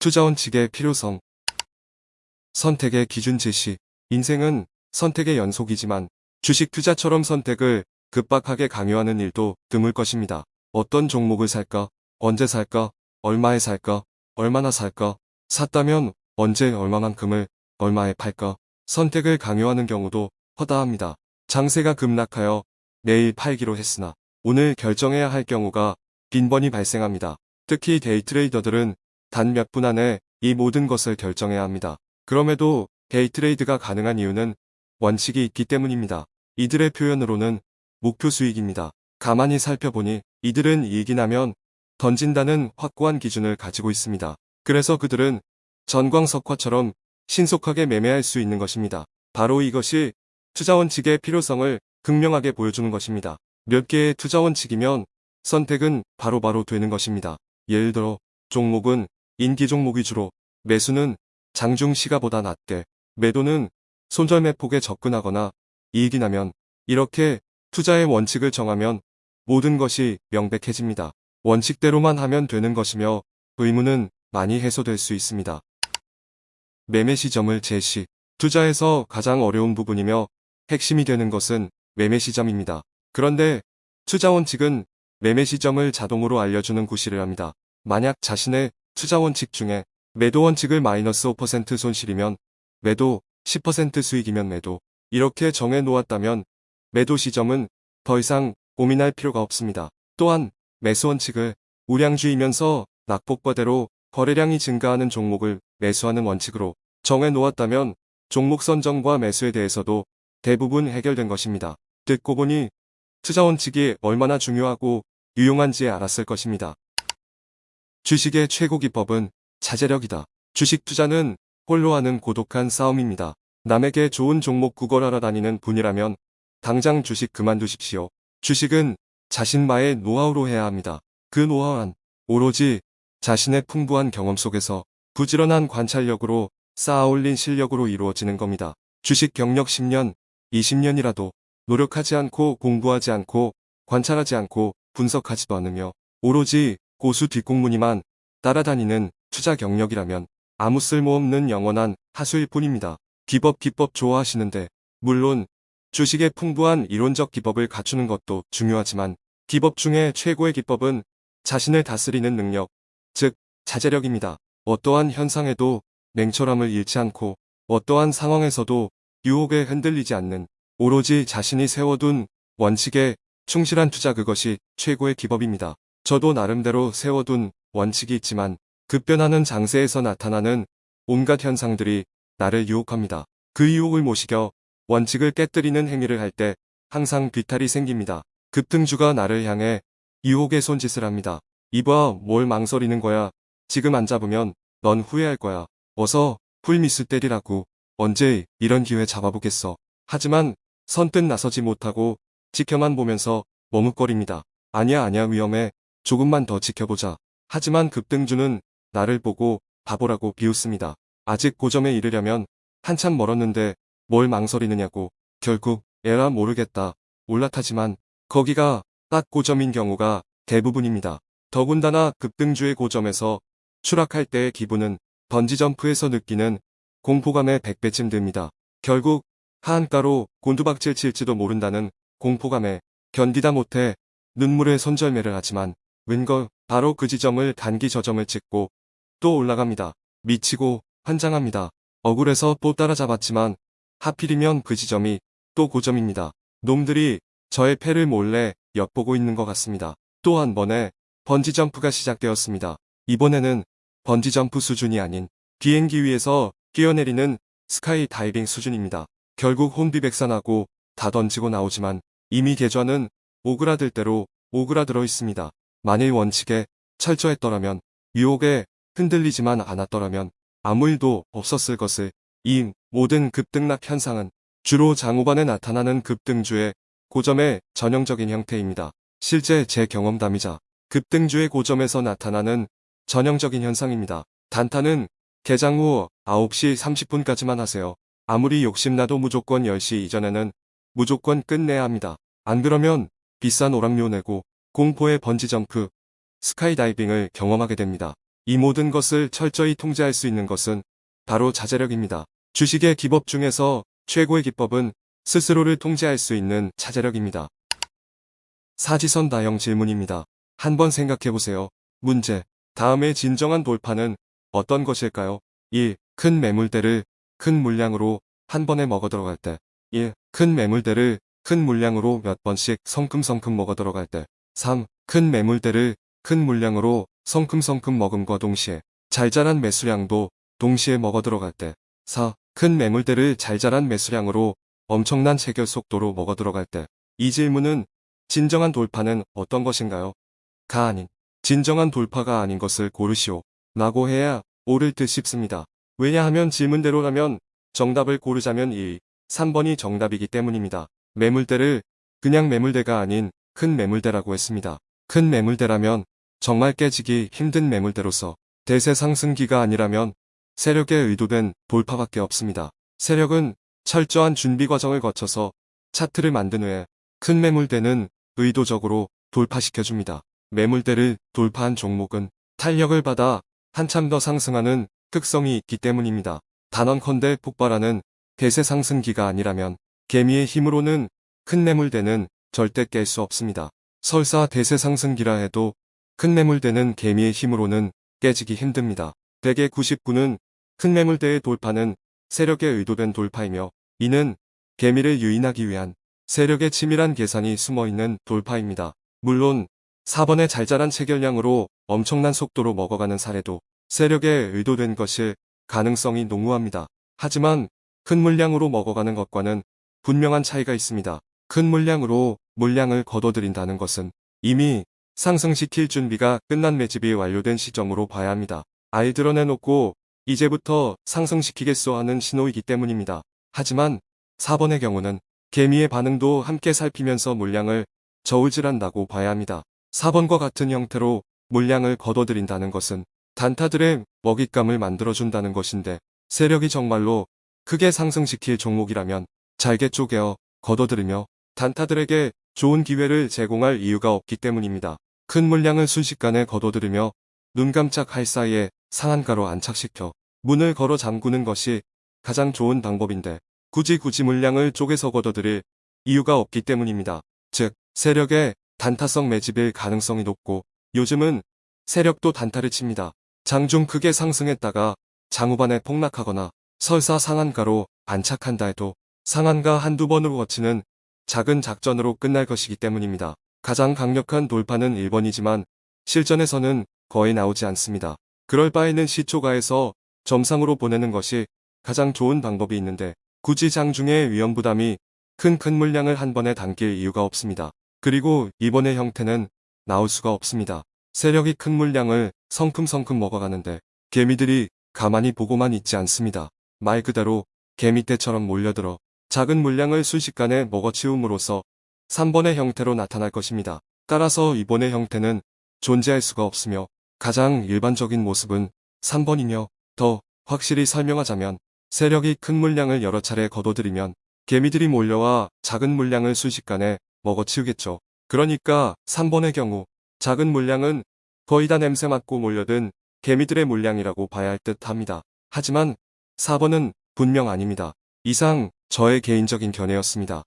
투자 원칙의 필요성 선택의 기준 제시 인생은 선택의 연속이지만 주식 투자처럼 선택을 급박하게 강요하는 일도 드물 것입니다. 어떤 종목을 살까? 언제 살까? 얼마에 살까? 얼마나 살까? 샀다면 언제 얼마만큼을 얼마에 팔까? 선택을 강요하는 경우도 허다합니다. 장세가 급락하여 내일 팔기로 했으나 오늘 결정해야 할 경우가 빈번히 발생합니다. 특히 데이트레이더들은 단 몇 분 안에 이 모든 것을 결정해야 합니다. 그럼에도 데이트레이드가 가능한 이유는 원칙이 있기 때문입니다. 이들의 표현으로는 목표 수익입니다. 가만히 살펴보니 이들은 이익이 나면 던진다는 확고한 기준을 가지고 있습니다. 그래서 그들은 전광석화처럼 신속하게 매매할 수 있는 것입니다. 바로 이것이 투자 원칙의 필요성을 극명하게 보여주는 것입니다. 몇 개의 투자 원칙이면 선택은 바로바로 바로 되는 것입니다. 예를 들어 종목은 인기 종목이 주로 매수는 장중 시가보다 낮게 매도는 손절매폭에 접근하거나 이익이 나면 이렇게 투자의 원칙을 정하면 모든 것이 명백해집니다. 원칙대로만 하면 되는 것이며 의무는 많이 해소될 수 있습니다. 매매 시점을 제시 투자에서 가장 어려운 부분이며 핵심이 되는 것은 매매 시점입니다. 그런데 투자 원칙은 매매 시점을 자동으로 알려주는 구실을 합니다. 만약 자신의 투자 원칙 중에 매도 원칙을 마이너스 5% 손실이면 매도, 10% 수익이면 매도 이렇게 정해 놓았다면 매도 시점은 더 이상 고민할 필요가 없습니다. 또한 매수 원칙을 우량주이면서 낙폭과대로 거래량이 증가하는 종목을 매수하는 원칙으로 정해 놓았다면 종목 선정과 매수에 대해서도 대부분 해결된 것입니다. 듣고 보니 투자 원칙이 얼마나 중요하고 유용한지 알았을 것입니다. 주식의 최고 기법은 자제력이다. 주식 투자는 홀로 하는 고독한 싸움입니다. 남에게 좋은 종목 구걸하러 다니는 분이라면 당장 주식 그만두십시오. 주식은 자신만의 노하우로 해야 합니다. 그 노하우는 오로지 자신의 풍부한 경험 속에서 부지런한 관찰력으로 쌓아올린 실력으로 이루어지는 겁니다. 주식 경력 10년, 20년이라도 노력하지 않고 공부하지 않고 관찰하지 않고 분석하지도 않으며 오로지 고수 뒷공무니만 따라다니는 투자 경력이라면 아무 쓸모없는 영원한 하수일 뿐입니다. 기법 기법 좋아하시는데 물론 주식의 풍부한 이론적 기법을 갖추는 것도 중요하지만 기법 중에 최고의 기법은 자신을 다스리는 능력, 즉 자제력입니다. 어떠한 현상에도 냉철함을 잃지 않고 어떠한 상황에서도 유혹에 흔들리지 않는 오로지 자신이 세워둔 원칙에 충실한 투자 그것이 최고의 기법입니다. 저도 나름대로 세워둔 원칙이 있지만 급변하는 장세에서 나타나는 온갖 현상들이 나를 유혹합니다. 그 유혹을 못 이겨 원칙을 깨뜨리는 행위를 할 때 항상 비탈이 생깁니다. 급등주가 나를 향해 유혹의 손짓을 합니다. 이봐 뭘 망설이는 거야. 지금 안 잡으면 넌 후회할 거야. 어서 풀미스 때리라고. 언제 이런 기회 잡아보겠어. 하지만 선뜻 나서지 못하고 지켜만 보면서 머뭇거립니다. 아니야 아니야 위험해. 조금만 더 지켜보자. 하지만 급등주는 나를 보고 바보라고 비웃습니다. 아직 고점에 이르려면 한참 멀었는데 뭘 망설이느냐고. 결국 에라 모르겠다. 올라타지만 거기가 딱 고점인 경우가 대부분입니다. 더군다나 급등주의 고점에서 추락할 때의 기분은 번지점프에서 느끼는 공포감의 100배쯤 됩니다. 결국 하한가로 곤두박질 칠지도 모른다는 공포감에 견디다 못해 눈물의 손절매를 하지만 웬걸 바로 그 지점을 단기 저점을 찍고 또 올라갑니다. 미치고 환장합니다. 억울해서 또 따라잡았지만 하필이면 그 지점이 또 고점입니다. 놈들이 저의 패를 몰래 엿보고 있는 것 같습니다. 또 한 번에 번지점프가 시작되었습니다. 이번에는 번지점프 수준이 아닌 비행기 위에서 뛰어내리는 스카이 다이빙 수준입니다. 결국 혼비백산하고 다 던지고 나오지만 이미 계좌는 오그라들 대로 오그라들어 있습니다. 만일 원칙에 철저했더라면 유혹에 흔들리지만 않았더라면 아무 일도 없었을 것을 이 모든 급등락 현상은 주로 장후반에 나타나는 급등주의 고점의 전형적인 형태입니다. 실제 제 경험담이자 급등주의 고점에서 나타나는 전형적인 현상입니다. 단타는 개장 후 9시 30분까지만 하세요. 아무리 욕심나도 무조건 10시 이전에는 무조건 끝내야 합니다. 안 그러면 비싼 오락료 내고 공포의 번지점프, 스카이다이빙을 경험하게 됩니다. 이 모든 것을 철저히 통제할 수 있는 것은 바로 자제력입니다. 주식의 기법 중에서 최고의 기법은 스스로를 통제할 수 있는 자제력입니다. 사지선 다형 질문입니다. 한번 생각해 보세요. 문제. 다음의 진정한 돌파는 어떤 것일까요? 1. 큰 매물대를 큰 물량으로 한 번에 먹어 들어갈 때. 1. 큰 매물대를 큰 물량으로 몇 번씩 성큼성큼 먹어 들어갈 때. 3. 큰 매물대를 큰 물량으로 성큼성큼 먹음과 동시에 잘 자란 매수량도 동시에 먹어 들어갈 때. 4. 큰 매물대를 잘 자란 매수량으로 엄청난 체결 속도로 먹어 들어갈 때. 이 질문은 진정한 돌파는 어떤 것인가요? 가 아닌 진정한 돌파가 아닌 것을 고르시오. 라고 해야 옳을 듯 싶습니다. 왜냐하면 질문대로라면 정답을 고르자면 1, 3번이 정답이기 때문입니다. 매물대를 그냥 매물대가 아닌 큰 매물대라고 했습니다. 큰 매물대라면 정말 깨지기 힘든 매물대로서 대세 상승기가 아니라면 세력에 의도된 돌파밖에 없습니다. 세력은 철저한 준비 과정을 거쳐서 차트를 만든 후에 큰 매물대는 의도적으로 돌파시켜줍니다. 매물대를 돌파한 종목은 탄력을 받아 한참 더 상승하는 특성이 있기 때문입니다. 단언컨대 폭발하는 대세 상승기가 아니라면 개미의 힘으로는 큰 매물대는 절대 깰 수 없습니다. 설사 대세 상승기라 해도 큰 매물대는 개미의 힘으로는 깨지기 힘듭니다. 대개 99는 큰 매물대의 돌파는 세력에 의도된 돌파이며 이는 개미를 유인하기 위한 세력의 치밀한 계산이 숨어있는 돌파입니다. 물론 4번의 잘 자란 체결량으로 엄청난 속도로 먹어가는 사례도 세력에 의도된 것일 가능성이 농후합니다. 하지만 큰 물량으로 먹어가는 것과는 분명한 차이가 있습니다. 큰 물량으로 물량을 거둬들인다는 것은 이미 상승시킬 준비가 끝난 매집이 완료된 시점으로 봐야 합니다. 알 드러내놓고 이제부터 상승시키겠소 하는 신호이기 때문입니다. 하지만 4번의 경우는 개미의 반응도 함께 살피면서 물량을 저울질한다고 봐야 합니다. 4번과 같은 형태로 물량을 거둬들인다는 것은 단타들의 먹잇감을 만들어준다는 것인데 세력이 정말로 크게 상승시킬 종목이라면 잘게 쪼개어 거둬들이며 단타들에게 좋은 기회를 제공할 이유가 없기 때문입니다. 큰 물량을 순식간에 거둬들이며 눈 깜짝 할 사이에 상한가로 안착시켜 문을 걸어 잠그는 것이 가장 좋은 방법인데 굳이 굳이 물량을 쪼개서 거둬들일 이유가 없기 때문입니다. 즉 세력의 단타성 매집일 가능성이 높고 요즘은 세력도 단타를 칩니다. 장중 크게 상승했다가 장후반에 폭락하거나 설사 상한가로 안착한다 해도 상한가 한두 번으로 거치는 작은 작전으로 끝날 것이기 때문입니다. 가장 강력한 돌파는 1번이지만 실전에서는 거의 나오지 않습니다. 그럴 바에는 시초가에서 점상으로 보내는 것이 가장 좋은 방법이 있는데 굳이 장중의 위험 부담이 큰 큰 물량을 한 번에 담길 이유가 없습니다. 그리고 이번의 형태는 나올 수가 없습니다. 세력이 큰 물량을 성큼성큼 먹어가는데 개미들이 가만히 보고만 있지 않습니다. 말 그대로 개미떼처럼 몰려들어 작은 물량을 순식간에 먹어치움으로써 3번의 형태로 나타날 것입니다. 따라서 이번의 형태는 존재할 수가 없으며 가장 일반적인 모습은 3번이며 더 확실히 설명하자면 세력이 큰 물량을 여러 차례 거둬들이면 개미들이 몰려와 작은 물량을 순식간에 먹어치우겠죠. 그러니까 3번의 경우 작은 물량은 거의 다 냄새 맡고 몰려든 개미들의 물량이라고 봐야 할 듯 합니다. 하지만 4번은 분명 아닙니다. 이상 저의 개인적인 견해였습니다.